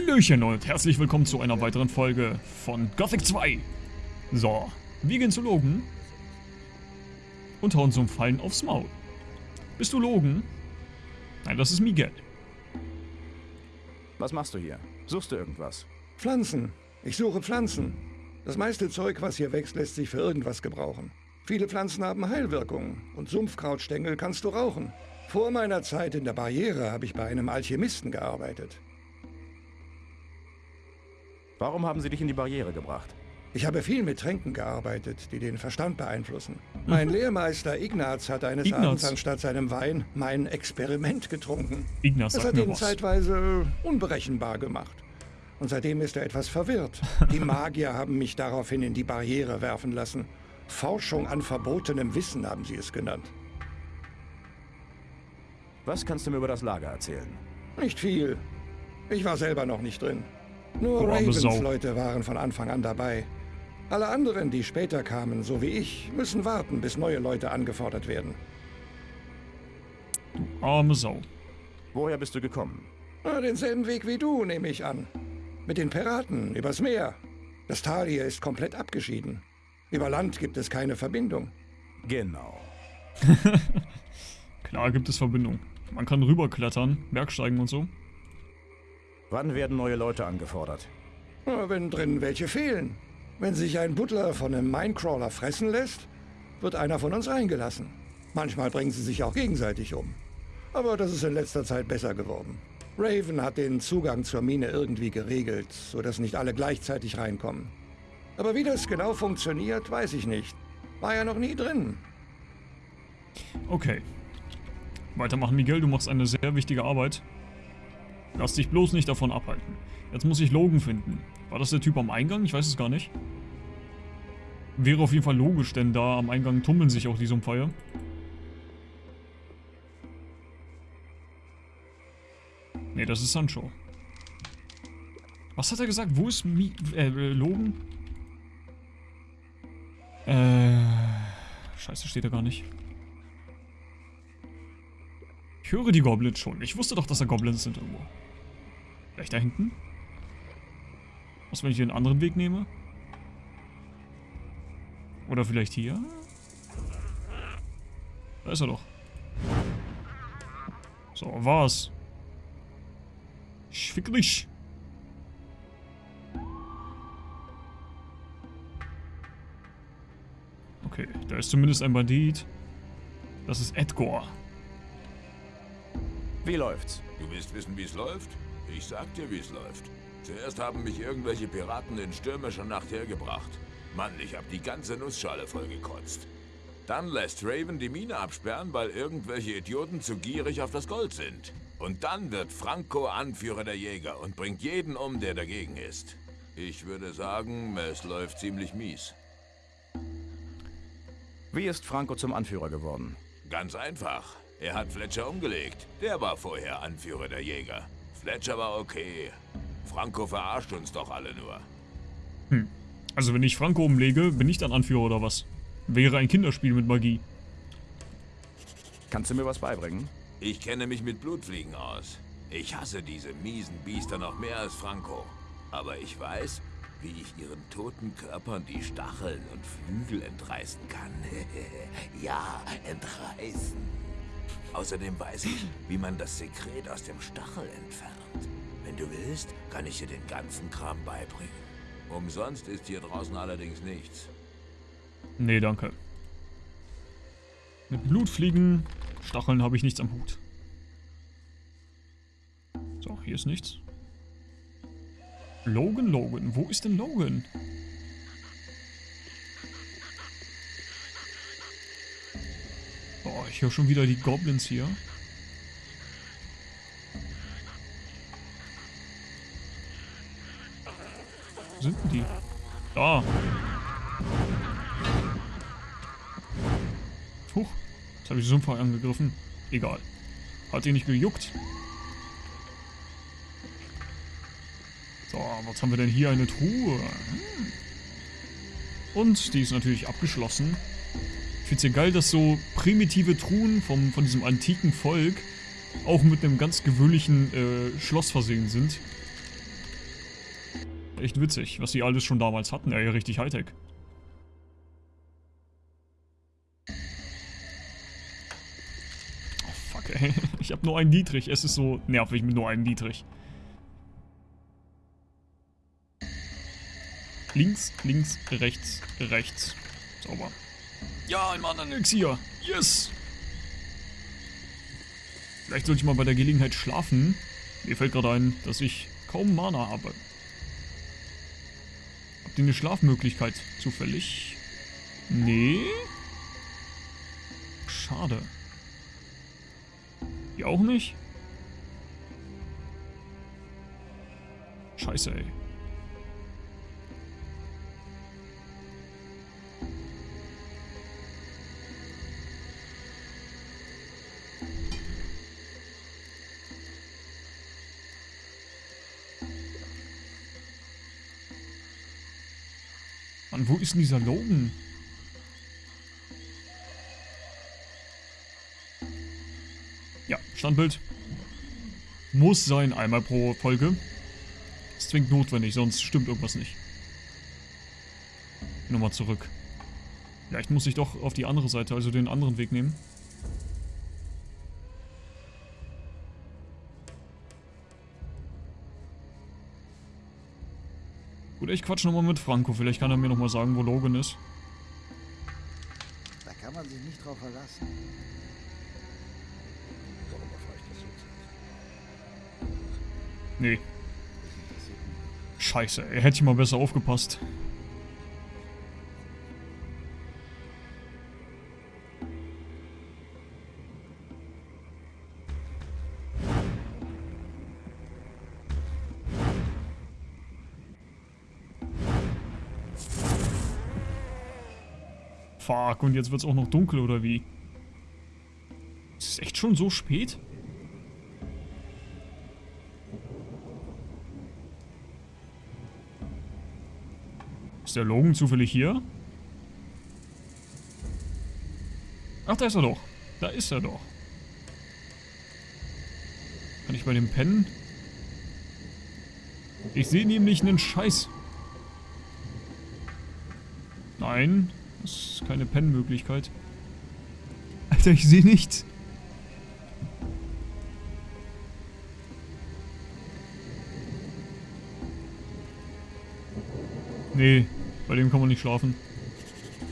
Hallöchen und herzlich willkommen zu einer weiteren Folge von Gothic 2. So, wir gehen zu Logan und hauen so einen Fallen aufs Maul. Bist du Logan? Nein, das ist Miguel. Was machst du hier? Suchst du irgendwas? Pflanzen. Ich suche Pflanzen. Das meiste Zeug, was hier wächst, lässt sich für irgendwas gebrauchen. Viele Pflanzen haben Heilwirkungen und Sumpfkrautstängel kannst du rauchen. Vor meiner Zeit in der Barriere habe ich bei einem Alchemisten gearbeitet. Warum haben sie dich in die Barriere gebracht? Ich habe viel mit Tränken gearbeitet, die den Verstand beeinflussen. Mein Lehrmeister Ignaz hat eines Ignaz. Abends anstatt seinem Wein mein Experiment getrunken. Ignaz sagt hat ihn was. zeitweise unberechenbar gemacht. Und seitdem ist er etwas verwirrt. Die Magier haben mich daraufhin in die Barriere werfen lassen. Forschung an verbotenem Wissen haben sie es genannt. Was kannst du mir über das Lager erzählen? Nicht viel. Ich war selber noch nicht drin. Nur Du Ravens Sau. Leute waren von Anfang an dabei. Alle anderen, die später kamen, so wie ich, müssen warten, bis neue Leute angefordert werden. Arme Sau. Woher bist du gekommen? Na, denselben Weg wie du, nehme ich an. Mit den Piraten, übers Meer. Das Tal hier ist komplett abgeschieden. Über Land gibt es keine Verbindung. Genau. Klar gibt es Verbindung. Man kann rüberklettern, Bergsteigen und so. Wann werden neue Leute angefordert? Na, Wenn drin welche fehlen. Wenn sich ein Butler von einem Minecrawler fressen lässt, wird einer von uns reingelassen. Manchmal bringen sie sich auch gegenseitig um. Aber das ist in letzter Zeit besser geworden. Raven hat den Zugang zur Mine irgendwie geregelt, sodass nicht alle gleichzeitig reinkommen. Aber wie das genau funktioniert, weiß ich nicht. War ja noch nie drin. Okay. Weitermachen, Miguel, du machst eine sehr wichtige Arbeit. Lass dich bloß nicht davon abhalten. Jetzt muss ich Logan finden. War das der Typ am Eingang? Ich weiß es gar nicht. Wäre auf jeden Fall logisch, denn da am Eingang tummeln sich auch die Sumpfeier. Nee, das ist Sancho. Was hat er gesagt? Wo ist Mi äh, äh, Logan? Äh. Scheiße, steht da gar nicht. Ich höre die Goblins schon. Ich wusste doch, dass da Goblins sind irgendwo. Vielleicht da hinten? Was, wenn ich hier einen anderen Weg nehme? Oder vielleicht hier? Da ist er doch. So, was? Ich fick. Okay, da ist zumindest ein Bandit. Das ist Edgar. Wie läuft's? Du willst wissen, wie es läuft? Ich sag dir, wie es läuft. Zuerst haben mich irgendwelche Piraten in stürmischer Nacht hergebracht. Mann, ich hab die ganze Nussschale vollgekotzt. Dann lässt Raven die Mine absperren, weil irgendwelche Idioten zu gierig auf das Gold sind. Und dann wird Franco Anführer der Jäger und bringt jeden um, der dagegen ist. Ich würde sagen, es läuft ziemlich mies. Wie ist Franco zum Anführer geworden? Ganz einfach. Er hat Fletcher umgelegt. Der war vorher Anführer der Jäger. Fletcher war okay. Franco verarscht uns doch alle nur. Also wenn ich Franco umlege, bin ich dann Anführer oder was? Wäre ein Kinderspiel mit Magie. Kannst du mir was beibringen? Ich kenne mich mit Blutfliegen aus. Ich hasse diese miesen Biester noch mehr als Franco. Aber ich weiß, wie ich ihren toten Körpern die Stacheln und Flügel entreißen kann. ja, entreißen. Außerdem weiß ich, wie man das Sekret aus dem Stachel entfernt. Wenn du willst, kann ich dir den ganzen Kram beibringen. Umsonst ist hier draußen allerdings nichts. Nee, danke. Mit Blutfliegen, Stacheln habe ich nichts am Hut. So, hier ist nichts. Logan, Logan. Wo ist denn Logan? Ich höre schon wieder die Goblins hier. Wo sind denn die? Da. Huch, jetzt habe ich Sumpfer angegriffen. Egal. Hat ihn nicht gejuckt. So, was haben wir denn hier? Eine Truhe. Hm. Und die ist natürlich abgeschlossen. Finde es ja geil, dass so primitive Truhen vom, von diesem antiken Volk auch mit einem ganz gewöhnlichen äh, Schloss versehen sind. Echt witzig, was die alles schon damals hatten. Ey, richtig Hightech. Oh fuck, ey. Ich habe nur einen Dietrich. Es ist so nervig mit nur einem Dietrich. Links, links, rechts, rechts. Sauber. Ja, ein Mana-Elixier. Yes! Vielleicht sollte ich mal bei der Gelegenheit schlafen. Mir fällt gerade ein, dass ich kaum Mana habe. Habt ihr eine Schlafmöglichkeit zufällig? Nee. Schade. Ihr auch nicht? Scheiße, ey. Mann, wo ist denn dieser Logan? Ja, Standbild. Muss sein, einmal pro Folge. Ist zwingend notwendig, sonst stimmt irgendwas nicht. Nochmal zurück. Vielleicht muss ich doch auf die andere Seite, also den anderen Weg nehmen. Ich quatsch nochmal mit Franco. Vielleicht kann er mir nochmal sagen, wo Logan ist. Da kann man sich nicht drauf verlassen. Warum erfahre ich das jetzt? Nee. Scheiße, ey. Hätte ich mal besser aufgepasst. Fuck, und jetzt wird's auch noch dunkel, oder wie? Ist es echt schon so spät? Ist der Logan zufällig hier? Ach, da ist er doch. Da ist er doch. Kann ich bei dem pennen? Ich sehe nämlich einen Scheiß. Nein, das ist keine Pennmöglichkeit. Alter, ich sehe nichts. Nee, bei dem kann man nicht schlafen.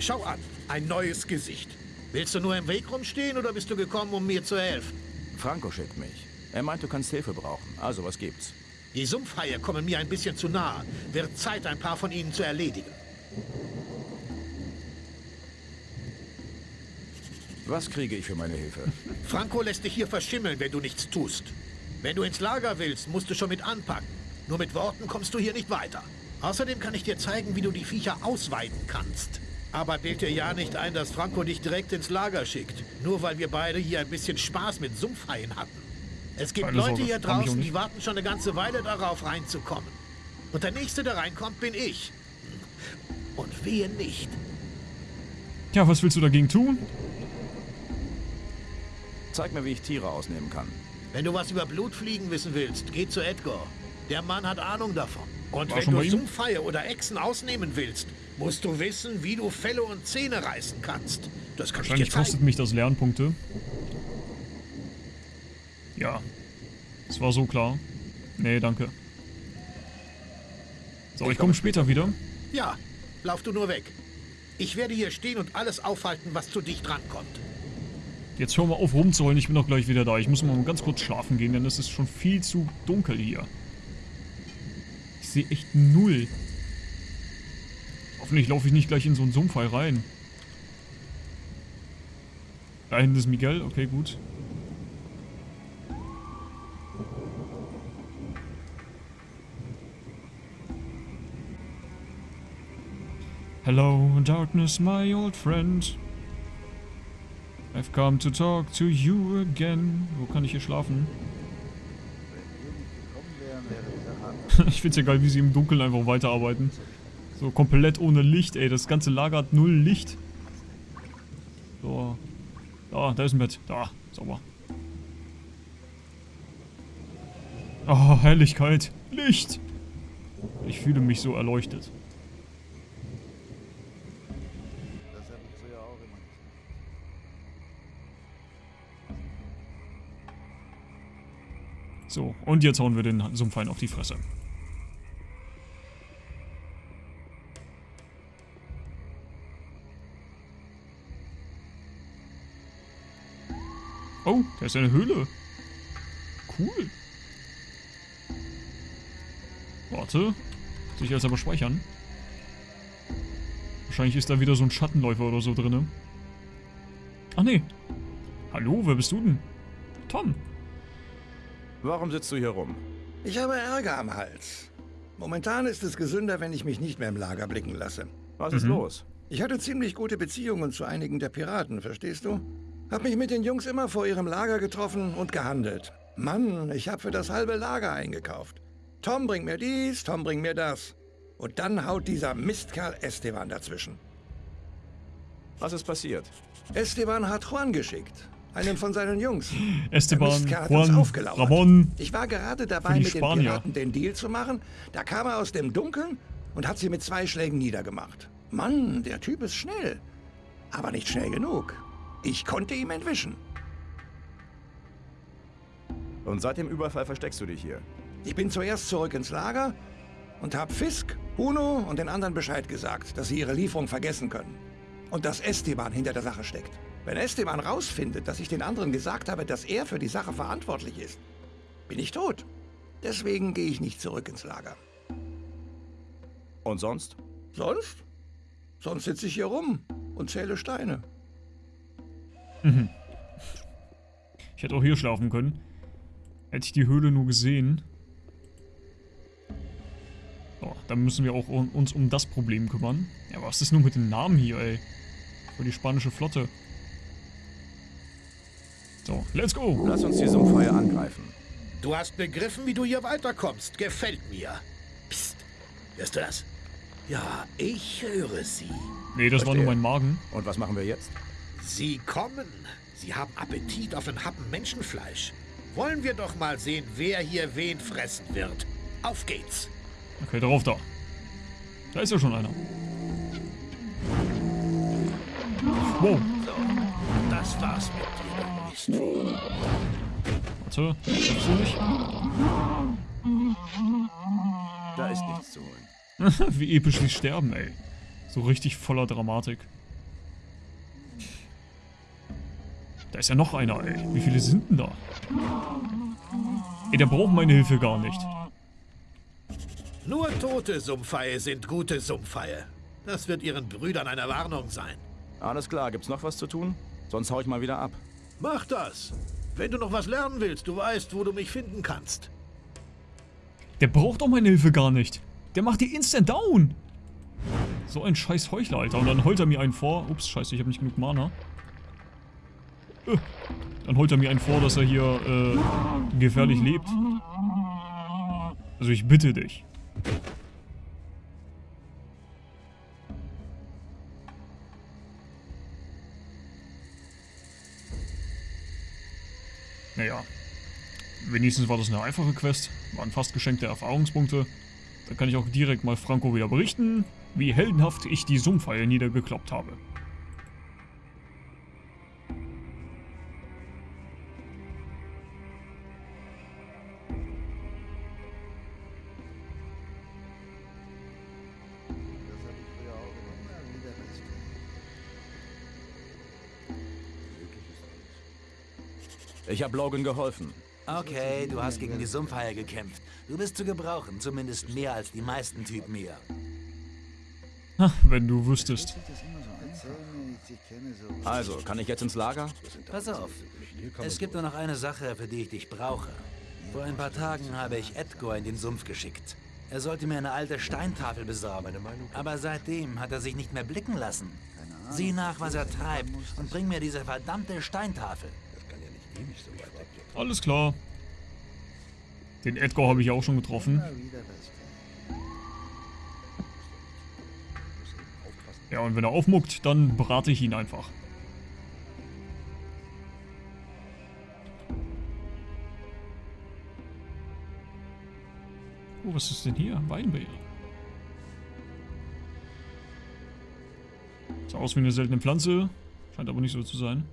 Schau an, ein neues Gesicht. Willst du nur im Weg rumstehen oder bist du gekommen, um mir zu helfen? Franco schickt mich. Er meint, du kannst Hilfe brauchen. Also, was gibt's? Die Sumpfhaie kommen mir ein bisschen zu nahe. Wird Zeit, ein paar von ihnen zu erledigen. Was kriege ich für meine Hilfe? Franco lässt dich hier verschimmeln, wenn du nichts tust. Wenn du ins Lager willst, musst du schon mit anpacken. Nur mit Worten kommst du hier nicht weiter. Außerdem kann ich dir zeigen, wie du die Viecher ausweiden kannst. Aber bild dir ja nicht ein, dass Franco dich direkt ins Lager schickt. Nur weil wir beide hier ein bisschen Spaß mit Sumpfhaien hatten. Es gibt Keine Leute Sorge, hier draußen, die warten schon eine ganze Weile darauf, reinzukommen. Und der Nächste, der reinkommt, bin ich. Und wehe nicht. Tja, was willst du dagegen tun? Zeig mir, wie ich Tiere ausnehmen kann. Wenn du was über Blutfliegen wissen willst, geh zu Edgar. Der Mann hat Ahnung davon. Und War wenn du? Sumpfhaie oder Echsen ausnehmen willst, musst du wissen, wie du Felle und Zähne reißen kannst. Das kann ich dir Wahrscheinlich kostet mich das Lernpunkte. Ja. Das war so klar. Nee, danke. So, ich komme später wieder. Ja, lauf du nur weg. Ich werde hier stehen und alles aufhalten, was zu dicht rankommt. Jetzt hör mal auf rumzuholen, ich bin doch gleich wieder da. Ich muss mal ganz kurz schlafen gehen, denn es ist schon viel zu dunkel hier. Ich sehe echt null. Hoffentlich laufe ich nicht gleich in so einen Sumpfhai rein. Da hinten ist Miguel, okay, gut. Hello, darkness, my old friend. I've come to talk to you again. Wo kann ich hier schlafen? Ich find's ja geil, wie sie im Dunkeln einfach weiterarbeiten. So komplett ohne Licht, ey. Das ganze Lager hat null Licht. So. Da, da ist ein Bett. Da, sauber. Oh, Helligkeit. Licht. Ich fühle mich so erleuchtet. So, und jetzt hauen wir den Sumpfein auf die Fresse. Oh, da ist eine Höhle. Cool. Warte. Sich jetzt aber speichern. Wahrscheinlich ist da wieder so ein Schattenläufer oder so drinne. Ach nee. Hallo, wer bist du denn? Tom. Warum sitzt du hier rum? Ich habe Ärger am Hals. Momentan ist es gesünder, wenn ich mich nicht mehr im Lager blicken lasse. Was ist los? Ich hatte ziemlich gute Beziehungen zu einigen der Piraten, verstehst du? Hab mich mit den Jungs immer vor ihrem Lager getroffen und gehandelt. Mann, ich hab für das halbe Lager eingekauft. Tom bringt mir dies, Tom bringt mir das. Und dann haut dieser Mistkerl Esteban dazwischen. Was ist passiert? Esteban hat Juan geschickt. Einen von seinen Jungs. Esteban, Juan. Ramon. Ich war gerade dabei, mit den Spanier. Piraten den Deal zu machen. Da kam er aus dem Dunkeln und hat sie mit zwei Schlägen niedergemacht. Mann, der Typ ist schnell. Aber nicht schnell genug. Ich konnte ihm entwischen. Und seit dem Überfall versteckst du dich hier. Ich bin zuerst zurück ins Lager und habe Fisk, Huno und den anderen Bescheid gesagt, dass sie ihre Lieferung vergessen können. Und dass Esteban hinter der Sache steckt. Wenn Esteban rausfindet, dass ich den anderen gesagt habe, dass er für die Sache verantwortlich ist, bin ich tot. Deswegen gehe ich nicht zurück ins Lager. Und sonst? Sonst? Sonst sitze ich hier rum und zähle Steine. Ich hätte auch hier schlafen können. Hätte ich die Höhle nur gesehen. So, dann müssen wir auch un- uns um das Problem kümmern. Ja, was ist nun mit den Namen hier, ey? Für die spanische Flotte. So, let's go! Lass uns die Sumpfhaie angreifen. Du hast begriffen, wie du hier weiterkommst. Gefällt mir. Psst. Hörst du das? Ja, ich höre sie. Nee, das war nur mein Magen. Und was machen wir jetzt? Sie kommen. Sie haben Appetit auf ein Happen Menschenfleisch. Wollen wir doch mal sehen, wer hier wen fressen wird. Auf geht's. Okay, darauf da. Da ist ja schon einer. Wow, Das war's mit dir. Warte. Schaffst du nicht? Da ist nichts zu holen. Wie episch sie sterben, ey. So richtig voller Dramatik. Da ist ja noch einer, ey. Wie viele sind denn da? Ey, der braucht meine Hilfe gar nicht. Nur tote Sumpfhaie sind gute Sumpfhaie. Das wird ihren Brüdern eine Warnung sein. Alles klar, gibt's noch was zu tun? Sonst hau ich mal wieder ab. Mach das. Wenn du noch was lernen willst, du weißt, wo du mich finden kannst. Der braucht doch meine Hilfe gar nicht. Der macht die instant down. So ein scheiß Heuchler, Alter. Und dann heult er mir einen vor. Ups, scheiße, ich habe nicht genug Mana. Äh, Dann heult er mir einen vor, dass er hier äh, gefährlich lebt. Also ich bitte dich. Wenigstens war das eine einfache Quest. Waren fast geschenkte Erfahrungspunkte. Da kann ich auch direkt mal Franco wieder berichten, wie heldenhaft ich die Sumpfhaie niedergekloppt habe. Ich habe Logan geholfen. Okay, du hast gegen die Sumpfhaie gekämpft. Du bist zu gebrauchen, zumindest mehr als die meisten Typen hier. Ha, wenn du wüsstest. Also, kann ich jetzt ins Lager? Pass auf, es gibt nur noch eine Sache, für die ich dich brauche. Vor ein paar Tagen habe ich Edgar in den Sumpf geschickt. Er sollte mir eine alte Steintafel besorgen. Aber seitdem hat er sich nicht mehr blicken lassen. Sieh nach, was er treibt und bring mir diese verdammte Steintafel. Alles klar. Den Edgar habe ich auch schon getroffen. Ja, und wenn er aufmuckt, dann berate ich ihn einfach. Oh, was ist denn hier? Weinbeere. Sah aus wie eine seltene Pflanze. Scheint aber nicht so zu sein.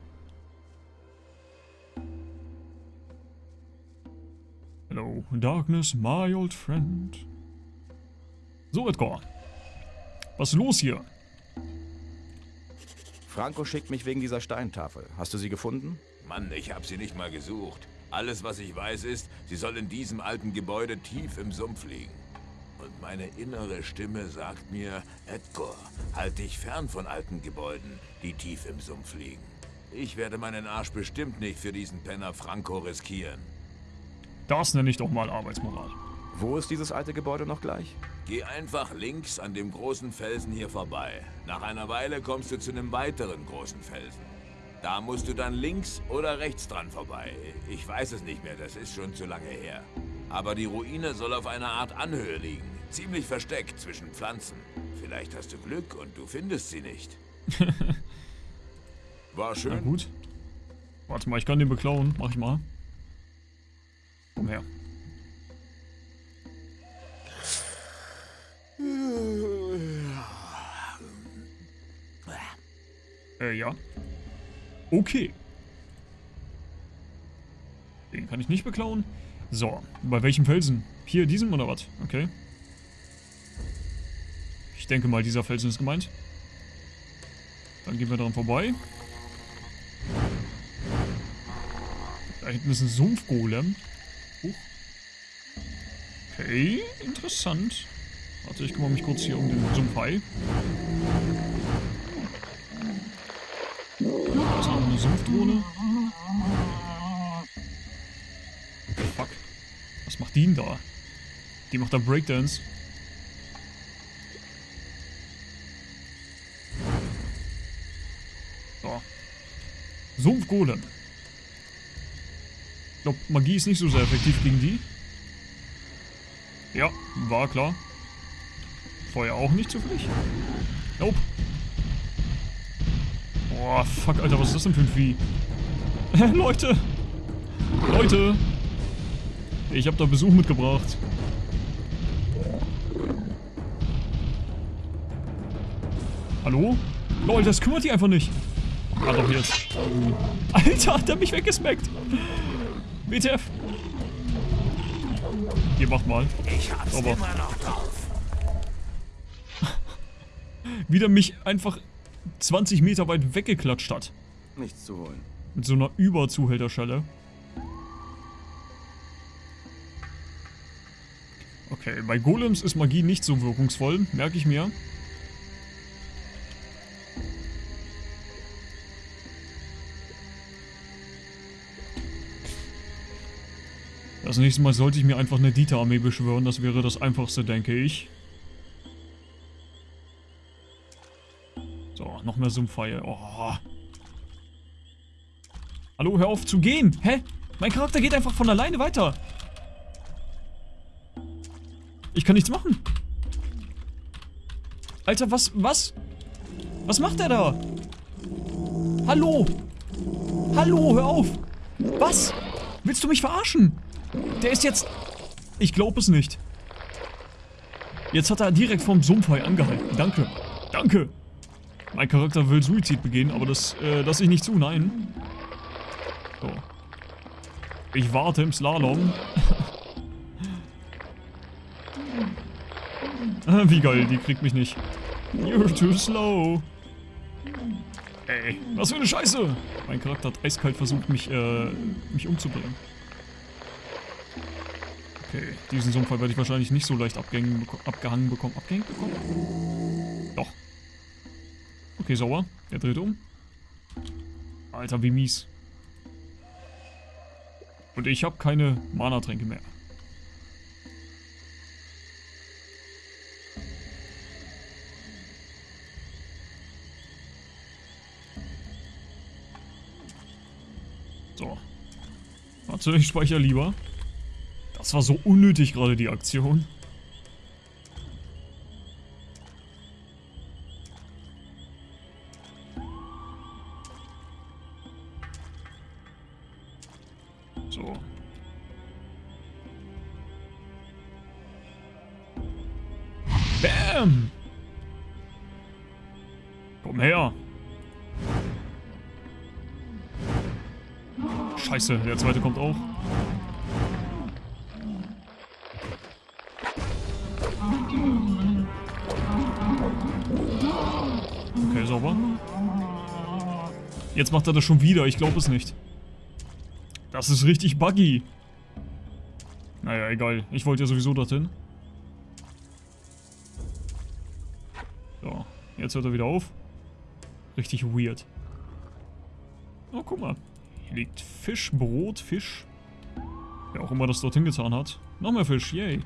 Darkness, my old friend. So, Edgar. Was ist los hier? Franco schickt mich wegen dieser Steintafel. Hast du sie gefunden? Mann, ich habe sie nicht mal gesucht. Alles, was ich weiß, ist, sie soll in diesem alten Gebäude tief im Sumpf liegen. Und meine innere Stimme sagt mir, Edgar, halt dich fern von alten Gebäuden, die tief im Sumpf liegen. Ich werde meinen Arsch bestimmt nicht für diesen Penner Franco riskieren. Das nenne ich doch mal Arbeitsmoral. Wo ist dieses alte Gebäude noch gleich? Geh einfach links an dem großen Felsen hier vorbei. Nach einer Weile kommst du zu einem weiteren großen Felsen. Da musst du dann links oder rechts dran vorbei. Ich weiß es nicht mehr, das ist schon zu lange her. Aber die Ruine soll auf einer Art Anhöhe liegen. Ziemlich versteckt zwischen Pflanzen. Vielleicht hast du Glück und du findest sie nicht. War schön. Na gut. Warte mal, ich kann den beklauen. Mach ich mal. Komm her. Äh, ja. Okay. Den kann ich nicht beklauen. So, bei welchem Felsen? Hier, diesem oder was? Okay. Ich denke mal, dieser Felsen ist gemeint. Dann gehen wir daran vorbei. Da hinten ist ein Sumpfgolem. Okay, interessant. Warte, ich kümmere mich kurz hier um den Sumpfhai. Da ist noch eine Sumpfdrohne. Fuck. Was macht die denn da? Die macht da Breakdance. So. Sumpfgolem. Ich glaube, Magie ist nicht so sehr effektiv gegen die. Ja, war klar. Feuer auch nicht zufällig? Nope. Boah, fuck, Alter, was ist das denn für ein Vieh? Leute! Leute! Ich hab da Besuch mitgebracht. Hallo? Lol, das kümmert die einfach nicht. Ah, doch jetzt. Alter, hat der mich weggesmackt. WTF. Ihr macht mal. Ich hab's Aber- immer noch drauf. Wieder mich einfach 20 Meter weit weggeklatscht hat. Nichts zu holen. Mit so einer Überzuhälterschelle. Okay, bei Golems ist Magie nicht so wirkungsvoll, merke ich mir. Das nächste Mal sollte ich mir einfach eine Dieter-Armee beschwören, das wäre das einfachste, denke ich. So, noch mehr Sumpfhaie. Oh. Hallo, hör auf zu gehen. Hä? Mein Charakter geht einfach von alleine weiter. Ich kann nichts machen. Alter, was, was? Was macht er da? Hallo? Hallo, hör auf. Was? Willst du mich verarschen? Der ist jetzt... Ich glaube es nicht. Jetzt hat er direkt vom Sumpfhai angehalten. Danke. Danke. Mein Charakter will Suizid begehen, aber das äh, lasse ich nicht zu, nein. So. Ich warte im Slalom. Wie geil, die kriegt mich nicht. You're too slow. Ey, was für eine Scheiße! Mein Charakter hat eiskalt versucht, mich, äh, mich umzubringen. Okay, diesen Sumpfall werde ich wahrscheinlich nicht so leicht abgehängen, beko abgehangen bekommen. Abgehängt bekommen? Doch. Okay, sauer. Er dreht um. Alter, wie mies. Und ich habe keine Mana-Tränke mehr. So. Warte, ich speichere lieber. Das war so unnötig gerade, die Aktion. So. Bam! Komm her. Scheiße, der zweite kommt auch. Jetzt macht er das schon wieder, ich glaube es nicht. Das ist richtig buggy. Naja, egal. Ich wollte ja sowieso dorthin. So, jetzt hört er wieder auf. Richtig weird. Oh, guck mal. Hier liegt Fisch, Brot, Fisch. Wer auch immer das dorthin getan hat. Noch mehr Fisch, yay.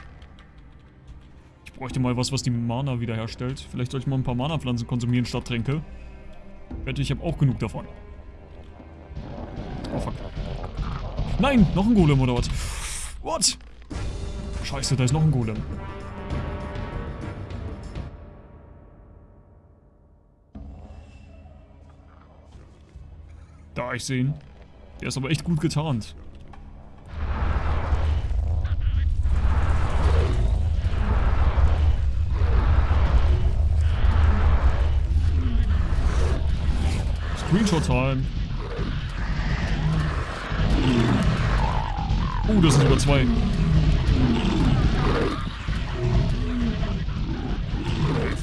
Ich bräuchte mal was, was die Mana wiederherstellt. Vielleicht sollte ich mal ein paar Mana-Pflanzen konsumieren statt Tränke. Wette, ich habe auch genug davon. Oh, fuck. Nein, noch ein Golem oder was? What? Scheiße, da ist noch ein Golem. Da, ich sehe ihn. Der ist aber echt gut getarnt. Screenshot-Time. Uh, das sind sogar zwei.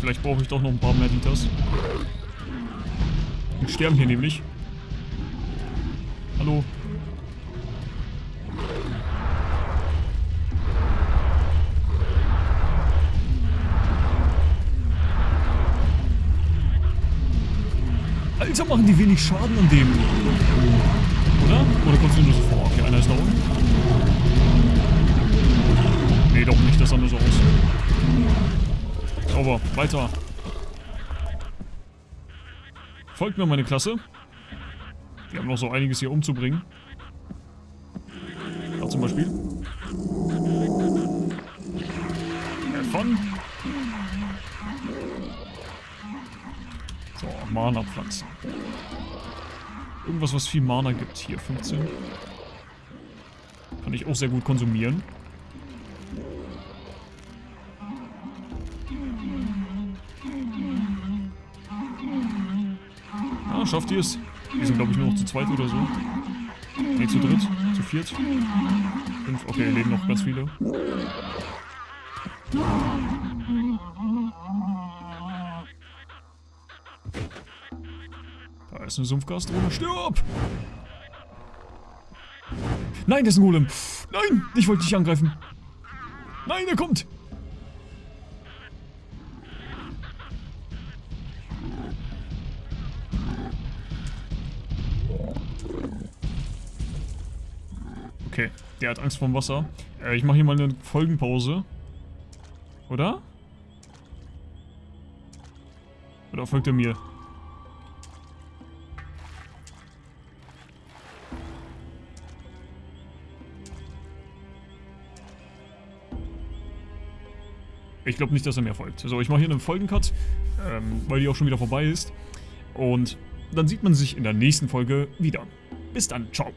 Vielleicht brauche ich doch noch ein paar mehr Liters. Wir sterben hier nämlich. Hallo. Alter, machen die wenig Schaden an dem. Oder? Oder kommst du nur so vor? Okay, einer ist da unten. Nee, doch nicht, das sah nur so aus. Sauber, weiter. Folgt mir meine Klasse. Wir haben noch so einiges hier umzubringen. Da zum Beispiel. Von. So, Mana-Pflanzen. Irgendwas, was viel Mana gibt. Hier, 15. Kann ich auch sehr gut konsumieren. Ah, schafft ihr es? Wir sind, glaube ich, nur noch zu zweit oder so. Ne, zu dritt, zu viert. Fünf, okay, leben noch ganz viele. Ist eine Sumpfgasdrohne. Stirb! Nein, das ist ein Golem. Nein, ich wollte dich angreifen. Nein, er kommt. Okay, der hat Angst vorm Wasser. Äh, ich mache hier mal eine Folgenpause. Oder? Oder folgt er mir? Ich glaube nicht, dass er mir folgt. So, ich mache hier einen Folgencut, ähm, weil die auch schon wieder vorbei ist. Und dann sieht man sich in der nächsten Folge wieder. Bis dann, ciao.